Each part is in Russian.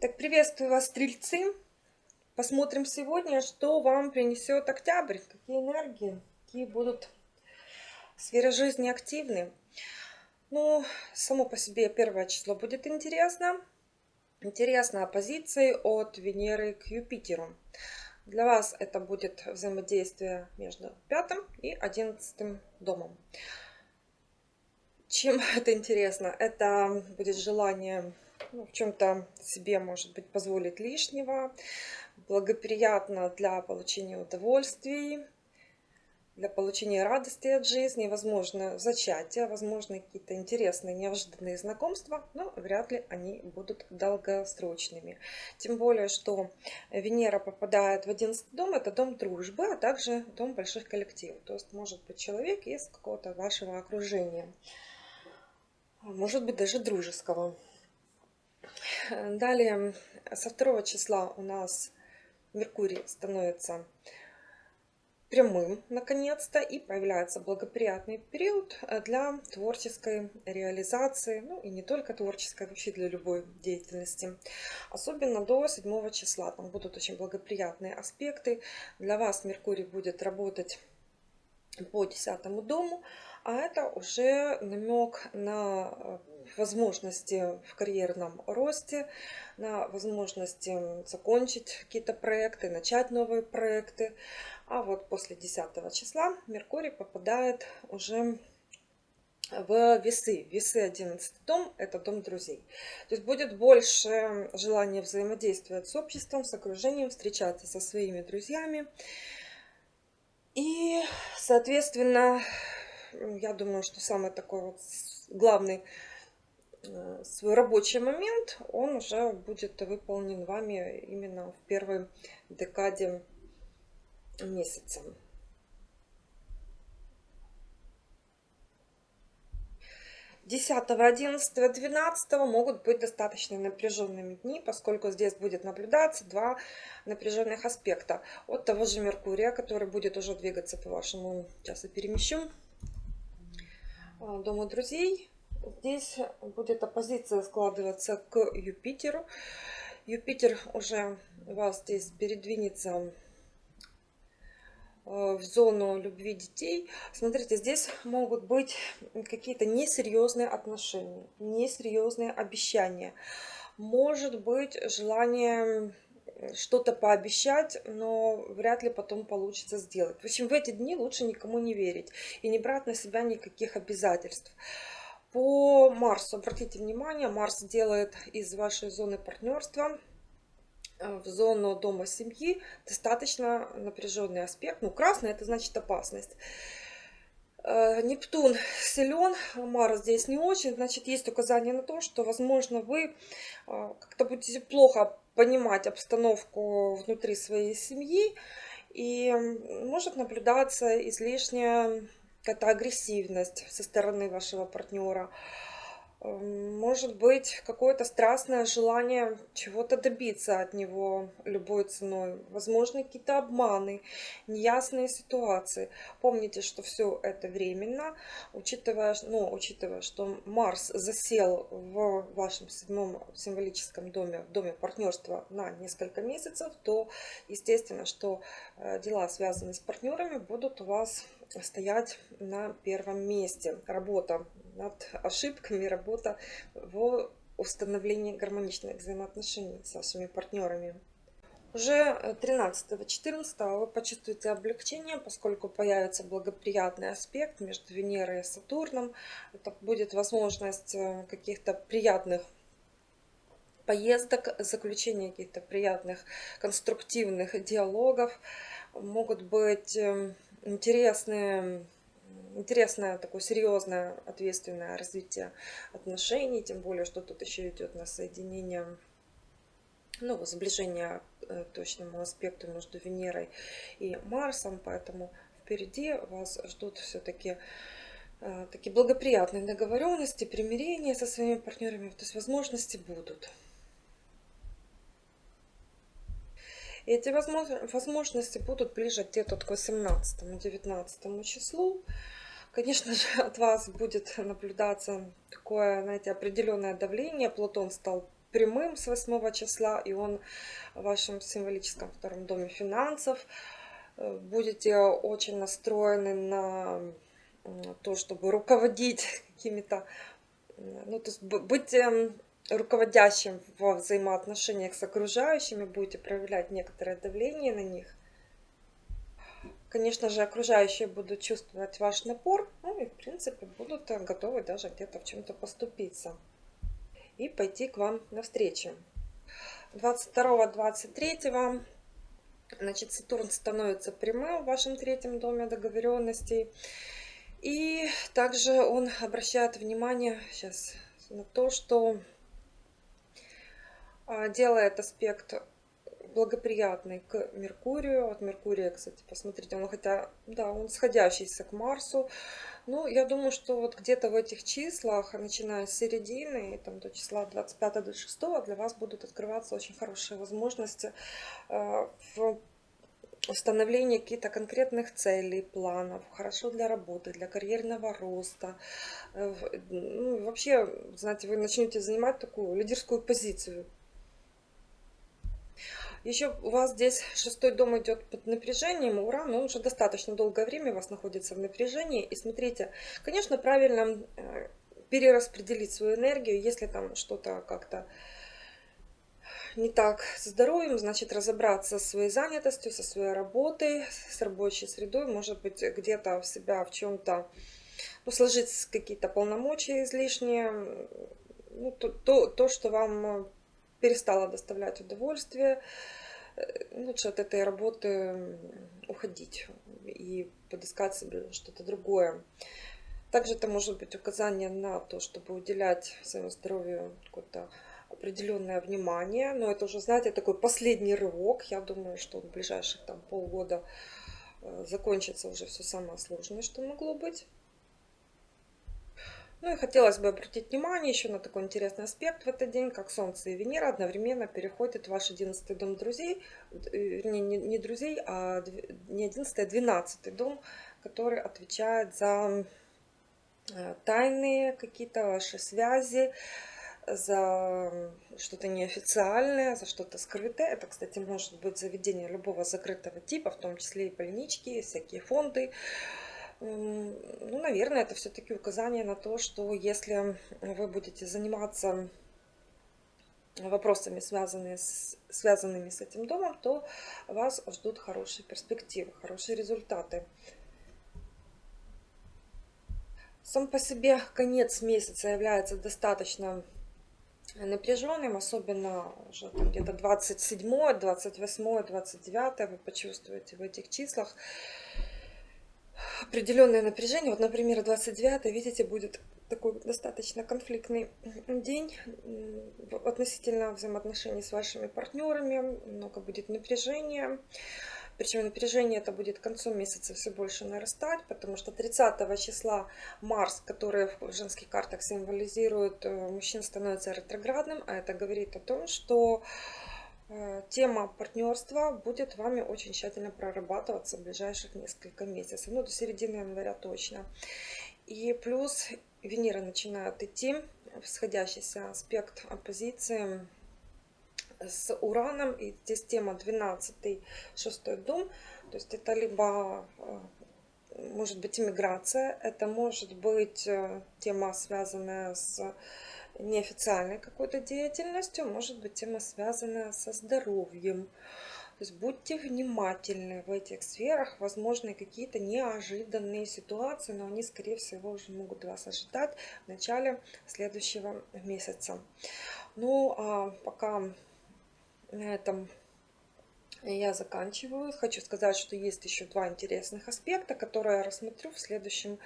Так, приветствую вас, стрельцы. Посмотрим сегодня, что вам принесет октябрь, какие энергии, какие будут сферы жизни активны. Ну, само по себе первое число будет интересно. Интересно оппозиции от Венеры к Юпитеру. Для вас это будет взаимодействие между пятым и одиннадцатым домом. Чем это интересно? Это будет желание ну, в чем-то себе, может быть, позволить лишнего, благоприятно для получения удовольствий, для получения радости от жизни, возможно, зачатие, возможно, какие-то интересные, неожиданные знакомства, но вряд ли они будут долгосрочными. Тем более, что Венера попадает в 11 дом, это дом дружбы, а также дом больших коллективов. То есть, может быть, человек из какого-то вашего окружения, может быть, даже дружеского. Далее, со второго числа у нас Меркурий становится прямым, наконец-то, и появляется благоприятный период для творческой реализации, ну и не только творческой, вообще для любой деятельности. Особенно до 7 числа, там будут очень благоприятные аспекты. Для вас Меркурий будет работать по 10 дому, а это уже намек на возможности в карьерном росте, на возможности закончить какие-то проекты, начать новые проекты. А вот после 10 числа Меркурий попадает уже в весы. Весы 11 дом – это дом друзей. То есть будет больше желания взаимодействовать с обществом, с окружением, встречаться со своими друзьями. И, соответственно, я думаю, что самый такой вот главный свой рабочий момент, он уже будет выполнен вами именно в первой декаде месяца. Десятого, одиннадцатого, двенадцатого могут быть достаточно напряженными дни, поскольку здесь будет наблюдаться два напряженных аспекта. От того же Меркурия, который будет уже двигаться по вашему, сейчас перемещу, э, Дому друзей, Здесь будет оппозиция складываться к Юпитеру. Юпитер уже вас здесь передвинется э, в зону любви детей. Смотрите, здесь могут быть какие-то несерьезные отношения, несерьезные обещания. Может быть желание что-то пообещать, но вряд ли потом получится сделать. В общем, в эти дни лучше никому не верить и не брать на себя никаких обязательств. По Марсу, обратите внимание, Марс делает из вашей зоны партнерства э, в зону дома семьи достаточно напряженный аспект. Ну, красный это значит опасность. Э, Нептун силен, Марс здесь не очень, значит есть указание на то, что возможно вы э, как-то будете плохо понимать обстановку внутри своей семьи и может наблюдаться излишняя какая-то агрессивность со стороны вашего партнера. Эм, может быть, какое-то страстное желание чего-то добиться от него любой ценой. Возможно, какие-то обманы, неясные ситуации. Помните, что все это временно, учитывая, ну, учитывая, что Марс засел в вашем седьмом символическом доме, в доме партнерства на несколько месяцев, то естественно, что э, дела, связанные с партнерами, будут у вас стоять на первом месте. Работа над ошибками, работа в установлении гармоничных взаимоотношений с вашими партнерами. Уже 13-14 вы почувствуете облегчение, поскольку появится благоприятный аспект между Венерой и Сатурном. Это будет возможность э, каких-то приятных поездок, заключения каких-то приятных конструктивных диалогов. Могут быть эм, интересные интересное, такое серьезное, ответственное развитие отношений, тем более, что тут еще идет на соединение, ну, сближение э, точному аспекту между Венерой и Марсом, поэтому впереди вас ждут все-таки э, такие благоприятные договоренности, примирения со своими партнерами, то есть возможности будут. И эти возможности будут ближе где-то к 18-19 числу. Конечно же, от вас будет наблюдаться такое, знаете, определенное давление. Плутон стал прямым с 8 числа, и он в вашем символическом втором доме финансов. Э, будете очень настроены на то, чтобы руководить какими-то, ну, то есть быть эм, руководящим во взаимоотношениях с окружающими, будете проявлять некоторое давление на них. Конечно же, окружающие будут чувствовать ваш напор, ну и, в принципе, будут готовы даже где-то в чем-то поступиться и пойти к вам навстречу. 22-23 значит, Сатурн становится прямым в вашем третьем доме договоренностей. И также он обращает внимание сейчас на то, что делает аспект благоприятный к Меркурию. От Меркурия, кстати, посмотрите, он хотя, да, он сходящийся к Марсу. Ну, я думаю, что вот где-то в этих числах, начиная с середины, там, до числа 25-26, для вас будут открываться очень хорошие возможности э, в установлении каких-то конкретных целей, планов, хорошо для работы, для карьерного роста. Э, ну, вообще, знаете, вы начнете занимать такую лидерскую позицию еще у вас здесь шестой дом идет под напряжением, Уран, он уже достаточно долгое время у вас находится в напряжении. И смотрите, конечно, правильно э, перераспределить свою энергию, если там что-то как-то не так с здоровьем, значит разобраться со своей занятостью, со своей работой, с рабочей средой, может быть где-то в себя в чем-то ну, сложить какие-то полномочия излишние, ну, то, то, то, что вам перестала доставлять удовольствие, э, лучше от этой работы уходить и подыскать себе что-то другое. Также это может быть указание на то, чтобы уделять своему здоровью какое-то определенное внимание. Но это уже, знаете, такой последний рывок. Я думаю, что в ближайших там полгода э, закончится уже все самое сложное, что могло быть. Ну и хотелось бы обратить внимание еще на такой интересный аспект в этот день, как Солнце и Венера одновременно переходят в ваш 11 дом друзей, э, вернее, не, не друзей, а не 11, а 12 дом, который отвечает за э, тайные какие-то ваши связи, за что-то неофициальное, за что-то скрытое. Это, кстати, может быть заведение любого закрытого типа, в том числе и больнички, всякие фонды, ну, наверное, это все-таки указание на то, что если вы будете заниматься вопросами, связанными с, связанными с этим домом, то вас ждут хорошие перспективы, хорошие результаты. Сам по себе конец месяца является достаточно напряженным, особенно уже где-то 27, 28, 29 вы почувствуете в этих числах определенное напряжение. Вот, например, 29 видите, будет такой достаточно конфликтный день относительно взаимоотношений с вашими партнерами. Много будет напряжения. Причем напряжение это будет к концу месяца все больше нарастать, потому что 30 числа Марс, который в женских картах символизирует э, мужчин, становится ретроградным, а это говорит о том, что тема партнерства будет вами очень тщательно прорабатываться в ближайших несколько месяцев, ну до середины января точно. И плюс Венера начинает идти в сходящийся аспект оппозиции с Ураном, и здесь тема 12 шестой дом, то есть это либо э, может быть иммиграция, это может быть э, тема, связанная с неофициальной какой-то деятельностью, может быть тема связана со здоровьем. То есть будьте внимательны в этих сферах, возможны какие-то неожиданные ситуации, но они, скорее всего, уже могут вас ожидать в начале следующего месяца. Ну, а пока на этом я заканчиваю. Хочу сказать, что есть еще два интересных аспекта, которые я рассмотрю в следующем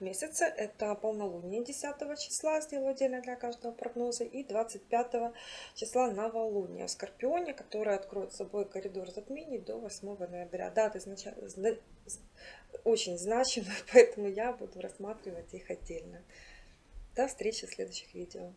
месяце. Это полнолуние 10 числа, сделаю отдельно для каждого прогноза, и 25 числа новолуние в Скорпионе, которое откроет собой коридор затмений до 8 ноября. Даты изначально очень значимые, поэтому я буду рассматривать их отдельно. До встречи в следующих видео.